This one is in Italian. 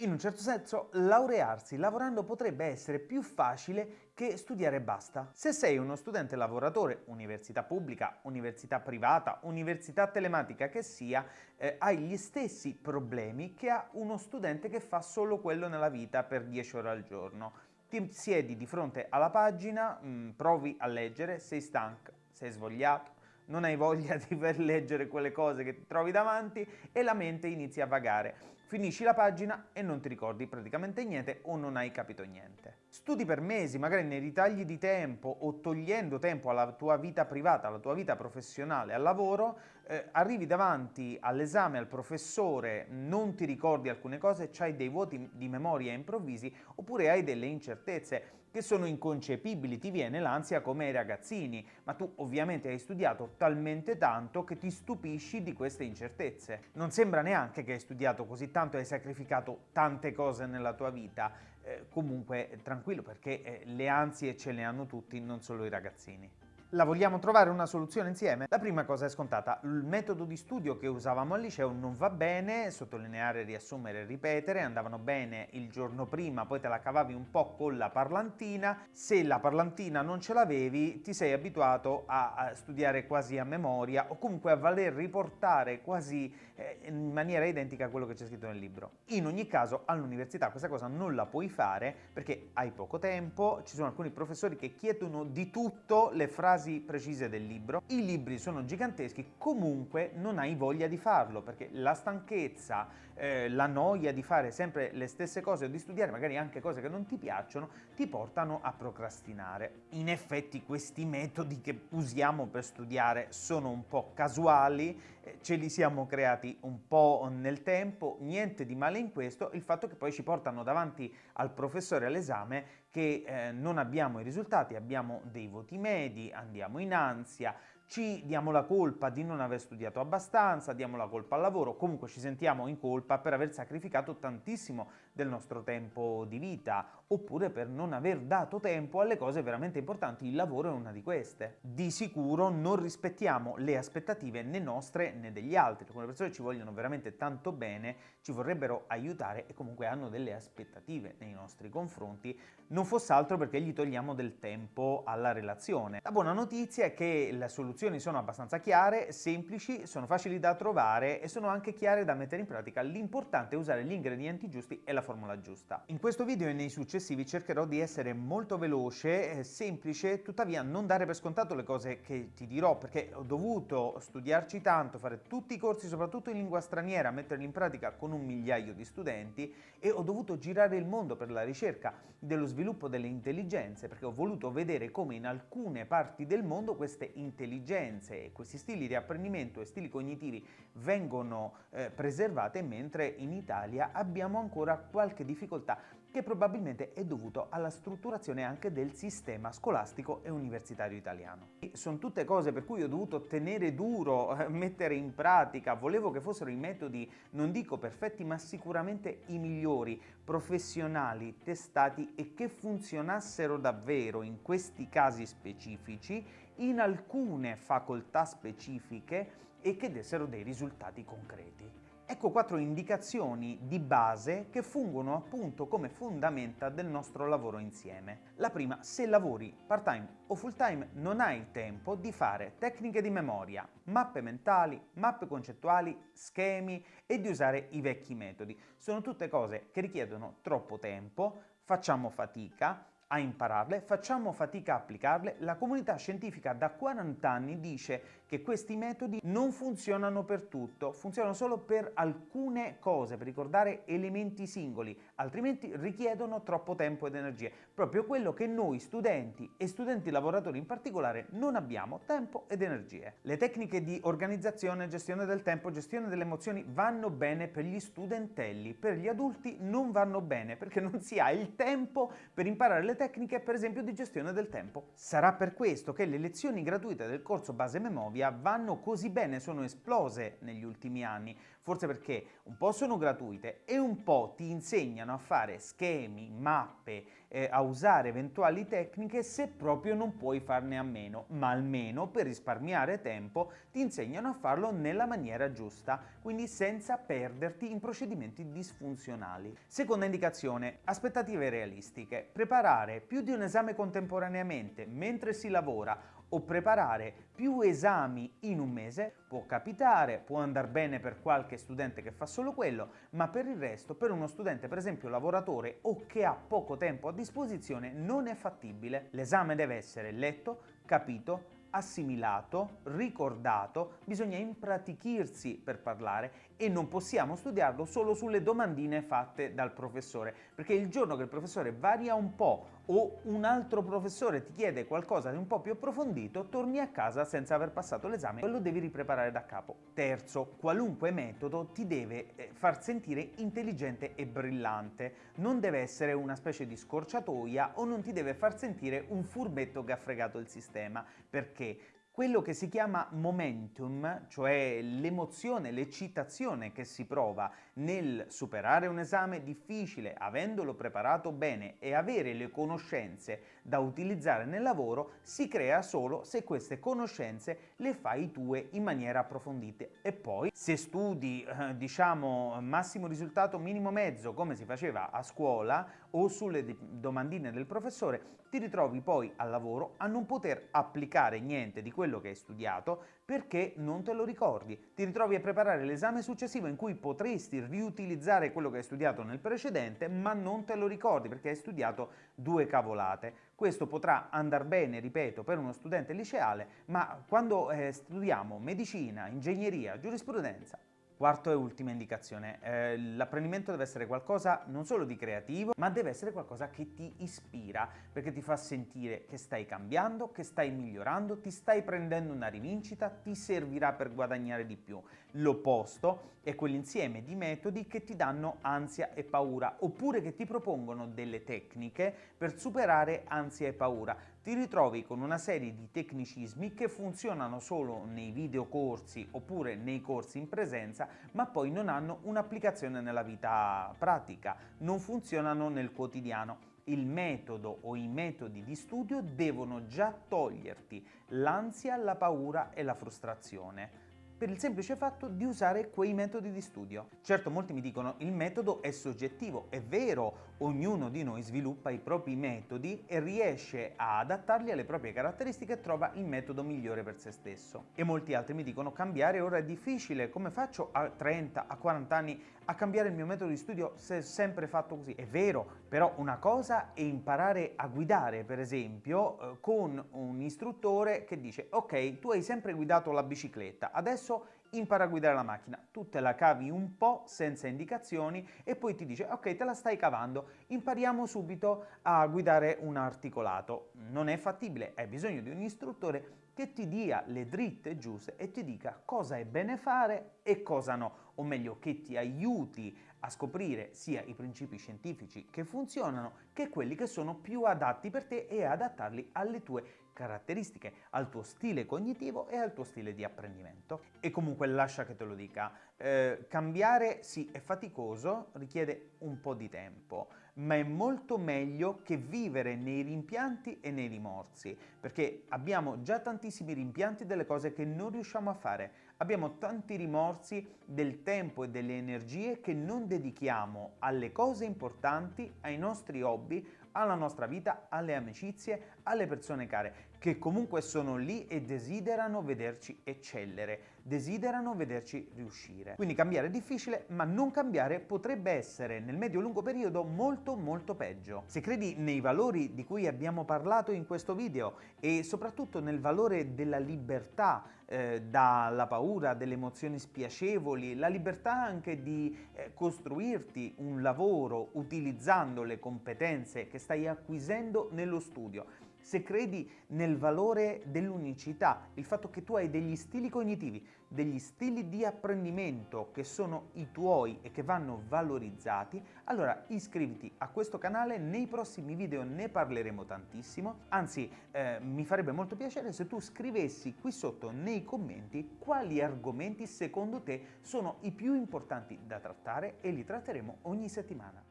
In un certo senso, laurearsi lavorando potrebbe essere più facile che studiare e basta. Se sei uno studente lavoratore, università pubblica, università privata, università telematica che sia, eh, hai gli stessi problemi che ha uno studente che fa solo quello nella vita per 10 ore al giorno. Ti siedi di fronte alla pagina, mh, mm, provi a leggere, sei stanco, sei svogliato, non hai voglia di leggere quelle cose che ti trovi davanti e la mente inizia a vagare finisci la pagina e non ti ricordi praticamente niente o non hai capito niente. Studi per mesi, magari nei ritagli di tempo o togliendo tempo alla tua vita privata, alla tua vita professionale, al lavoro, eh, arrivi davanti all'esame, al professore, non ti ricordi alcune cose, hai dei vuoti di memoria improvvisi oppure hai delle incertezze che sono inconcepibili, ti viene l'ansia come ai ragazzini, ma tu ovviamente hai studiato talmente tanto che ti stupisci di queste incertezze. Non sembra neanche che hai studiato così tanto e hai sacrificato tante cose nella tua vita, eh, comunque tranquillo perché eh, le ansie ce le hanno tutti, non solo i ragazzini. La vogliamo trovare una soluzione insieme? La prima cosa è scontata, il metodo di studio che usavamo al liceo non va bene, sottolineare, riassumere ripetere, andavano bene il giorno prima, poi te la cavavi un po' con la parlantina, se la parlantina non ce l'avevi ti sei abituato a, studiare quasi a memoria o comunque a voler riportare quasi eh, in maniera identica quello che c'è scritto nel libro. In ogni caso all'università questa cosa non la puoi fare perché hai poco tempo, ci sono alcuni professori che chiedono di tutto le frasi frasi precise del libro. I libri sono giganteschi, comunque non hai voglia di farlo perché la stanchezza, eh, la noia di fare sempre le stesse cose o di studiare magari anche cose che non ti piacciono ti portano a procrastinare. In effetti questi metodi che usiamo per studiare sono un po' casuali, eh, ce li siamo creati un po' nel tempo, niente di male in questo, il fatto che poi ci portano davanti al professore all'esame che eh, non abbiamo i risultati, abbiamo dei voti medi, andiamo in ansia, ci diamo la colpa di non aver studiato abbastanza, diamo la colpa al lavoro, comunque ci sentiamo in colpa per aver sacrificato tantissimo del nostro tempo di vita, oppure per non aver dato tempo alle cose veramente importanti, il lavoro è una di queste. Di sicuro non rispettiamo le aspettative né nostre né degli altri, alcune persone ci vogliono veramente tanto bene, ci vorrebbero aiutare e comunque hanno delle aspettative nei nostri confronti, non fosse altro perché gli togliamo del tempo alla relazione. La buona notizia è che soluzione soluzioni sono abbastanza chiare, semplici, sono facili da trovare e sono anche chiare da mettere in pratica. L'importante è usare gli ingredienti giusti e la formula giusta. In questo video e nei successivi cercherò di essere molto veloce, eh, semplice, tuttavia non dare per scontato le cose che ti dirò perché ho dovuto studiarci tanto, fare tutti i corsi soprattutto in lingua straniera, metterli in pratica con un migliaio di studenti e ho dovuto girare il mondo per la ricerca dello sviluppo delle intelligenze perché ho voluto vedere come in alcune parti del mondo queste intelligenze e questi stili di apprendimento e stili cognitivi vengono eh, preservate mentre in Italia abbiamo ancora qualche difficoltà che probabilmente è dovuto alla strutturazione anche del sistema scolastico e universitario italiano. Sono tutte cose per cui ho dovuto tenere duro, eh, mettere in pratica, volevo che fossero i metodi, non dico perfetti, ma sicuramente i migliori, professionali, testati e che funzionassero davvero in questi casi specifici in alcune facoltà specifiche e che dessero dei risultati concreti. Ecco quattro indicazioni di base che fungono appunto come fondamenta del nostro lavoro insieme. La prima, se lavori part-time o full-time non hai il tempo di fare tecniche di memoria, mappe mentali, mappe concettuali, schemi e di usare i vecchi metodi. Sono tutte cose che richiedono troppo tempo, facciamo fatica a impararle, facciamo fatica a applicarle, la comunità scientifica da 40 anni dice che questi metodi non funzionano per tutto, funzionano solo per alcune cose, per ricordare elementi singoli, altrimenti richiedono troppo tempo ed energie, proprio quello che noi studenti e studenti lavoratori in particolare non abbiamo, tempo ed energie. Le tecniche di organizzazione, gestione del tempo, gestione delle emozioni vanno bene per gli studentelli, per gli adulti non vanno bene perché non si ha il tempo per imparare le tecniche per esempio di gestione del tempo. Sarà per questo che le lezioni gratuite del corso Base Memoria media vanno così bene, sono esplose negli ultimi anni, forse perché un po' sono gratuite e un po' ti insegnano a fare schemi, mappe, eh, a usare eventuali tecniche se proprio non puoi farne a meno, ma almeno per risparmiare tempo ti insegnano a farlo nella maniera giusta, quindi senza perderti in procedimenti disfunzionali. Seconda indicazione, aspettative realistiche. Preparare più di un esame contemporaneamente mentre si lavora o preparare più esami in un mese può capitare, può andare bene per qualche studente che fa solo quello, ma per il resto per uno studente per esempio lavoratore o che ha poco tempo a disposizione non è fattibile. L'esame deve essere letto, capito, assimilato, ricordato, bisogna impratichirsi per parlare e non possiamo studiarlo solo sulle domandine fatte dal professore, perché il giorno che il professore varia un po' o un altro professore ti chiede qualcosa di un po' più approfondito, torni a casa senza aver passato l'esame e lo devi ripreparare da capo. Terzo, qualunque metodo ti deve eh, far sentire intelligente e brillante, non deve essere una specie di scorciatoia o non ti deve far sentire un furbetto che ha fregato il sistema, perché quello che si chiama momentum, cioè l'emozione, l'eccitazione che si prova nel superare un esame difficile, avendolo preparato bene e avere le conoscenze da utilizzare nel lavoro, si crea solo se queste conoscenze le fai tue in maniera approfondita. E poi, se studi, eh, diciamo, massimo risultato minimo mezzo, come si faceva a scuola, o sulle domandine del professore, ti ritrovi poi al lavoro a non poter applicare niente di quello che hai studiato perché non te lo ricordi. Ti ritrovi a preparare l'esame successivo in cui potresti riutilizzare quello che hai studiato nel precedente ma non te lo ricordi perché hai studiato due cavolate. Questo potrà andare bene, ripeto, per uno studente liceale, ma quando eh, studiamo medicina, ingegneria, giurisprudenza, Quarto e ultima indicazione, eh, l'apprendimento deve essere qualcosa non solo di creativo, ma deve essere qualcosa che ti ispira, perché ti fa sentire che stai cambiando, che stai migliorando, ti stai prendendo una rivincita, ti servirà per guadagnare di più. L'opposto è quell'insieme di metodi che ti danno ansia e paura, oppure che ti propongono delle tecniche per superare ansia e paura ti ritrovi con una serie di tecnicismi che funzionano solo nei videocorsi oppure nei corsi in presenza, ma poi non hanno un'applicazione nella vita pratica, non funzionano nel quotidiano. Il metodo o i metodi di studio devono già toglierti l'ansia, la paura e la frustrazione per il semplice fatto di usare quei metodi di studio. Certo molti mi dicono il metodo è soggettivo, è vero, ognuno di noi sviluppa i propri metodi e riesce a adattarli alle proprie caratteristiche e trova il metodo migliore per se stesso. E molti altri mi dicono cambiare ora è difficile, come faccio a 30, a 40 anni a cambiare il mio metodo di studio se è sempre fatto così? È vero, però una cosa è imparare a guidare, per esempio, eh, con un istruttore che dice ok, tu hai sempre guidato la bicicletta, adesso impara a guidare la macchina, tu te la cavi un po' senza indicazioni e poi ti dice ok te la stai cavando, impariamo subito a guidare un articolato. Non è fattibile, hai bisogno di un istruttore che ti dia le dritte giuste e ti dica cosa è bene fare e cosa no, o meglio che ti aiuti a scoprire sia i principi scientifici che funzionano che quelli che sono più adatti per te e adattarli alle tue caratteristiche, al tuo stile cognitivo e al tuo stile di apprendimento. E comunque lascia che te lo dica, eh, cambiare sì è faticoso, richiede un po' di tempo, ma è molto meglio che vivere nei rimpianti e nei rimorsi, perché abbiamo già tantissimi rimpianti delle cose che non riusciamo a fare, abbiamo tanti rimorsi del tempo e delle energie che non dedichiamo alle cose importanti, ai nostri hobby, alla nostra vita, alle amicizie, alle persone care, che comunque sono lì e desiderano vederci eccellere, desiderano vederci riuscire. Quindi cambiare è difficile, ma non cambiare potrebbe essere nel medio-lungo periodo molto molto peggio. Se credi nei valori di cui abbiamo parlato in questo video e soprattutto nel valore della libertà eh, dalla paura, delle emozioni spiacevoli, la libertà anche di eh, costruirti un lavoro utilizzando le competenze che stai acquisendo nello studio, se credi nel valore dell'unicità, il fatto che tu hai degli stili cognitivi, degli stili di apprendimento che sono i tuoi e che vanno valorizzati, allora iscriviti a questo canale, nei prossimi video ne parleremo tantissimo, anzi eh, mi farebbe molto piacere se tu scrivessi qui sotto nei commenti quali argomenti secondo te sono i più importanti da trattare e li tratteremo ogni settimana.